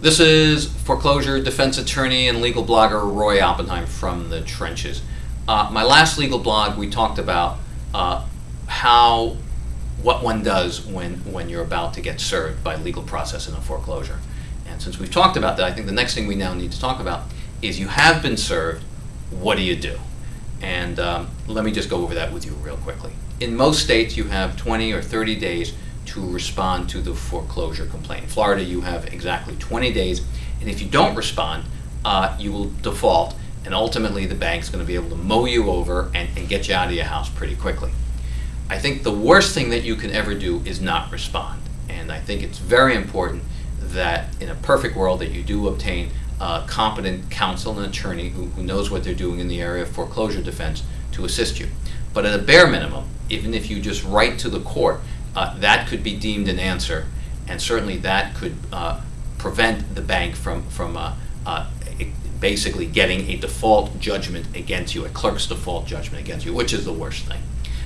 This is foreclosure defense attorney and legal blogger Roy Oppenheim from the trenches. Uh, my last legal blog, we talked about uh, how what one does when when you're about to get served by legal process in a foreclosure. And since we've talked about that, I think the next thing we now need to talk about is you have been served. What do you do? And um, let me just go over that with you real quickly. In most states, you have 20 or 30 days to respond to the foreclosure complaint. In Florida, you have exactly 20 days, and if you don't respond, uh, you will default, and ultimately the bank's going to be able to mow you over and, and get you out of your house pretty quickly. I think the worst thing that you can ever do is not respond, and I think it's very important that in a perfect world that you do obtain competent counsel and attorney who, who knows what they're doing in the area of foreclosure defense to assist you. But at a bare minimum, even if you just write to the court, uh, that could be deemed an answer, and certainly that could uh, prevent the bank from, from uh, uh, basically getting a default judgment against you, a clerk's default judgment against you, which is the worst thing.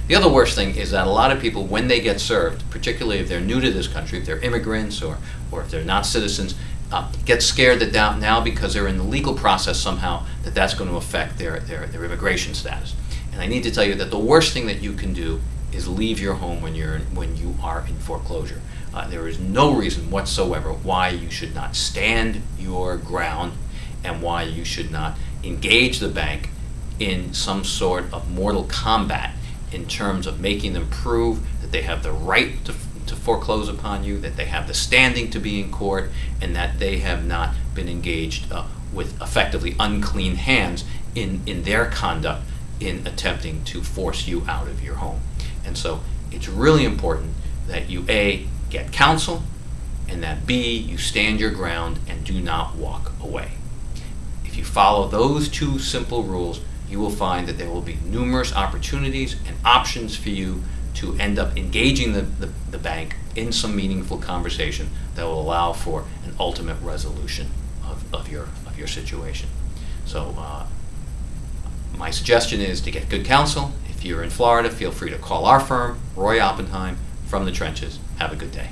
The other worst thing is that a lot of people, when they get served, particularly if they're new to this country, if they're immigrants or, or if they're not citizens, uh, get scared that now, now because they're in the legal process somehow that that's going to affect their, their, their immigration status. And I need to tell you that the worst thing that you can do is leave your home when you're in, when you are in foreclosure. Uh, there is no reason whatsoever why you should not stand your ground and why you should not engage the bank in some sort of mortal combat in terms of making them prove that they have the right to, to foreclose upon you, that they have the standing to be in court, and that they have not been engaged uh, with effectively unclean hands in, in their conduct in attempting to force you out of your home. And so it's really important that you A, get counsel, and that B, you stand your ground and do not walk away. If you follow those two simple rules, you will find that there will be numerous opportunities and options for you to end up engaging the, the, the bank in some meaningful conversation that will allow for an ultimate resolution of, of, your, of your situation. So uh, my suggestion is to get good counsel. If you're in Florida, feel free to call our firm, Roy Oppenheim, from the trenches. Have a good day.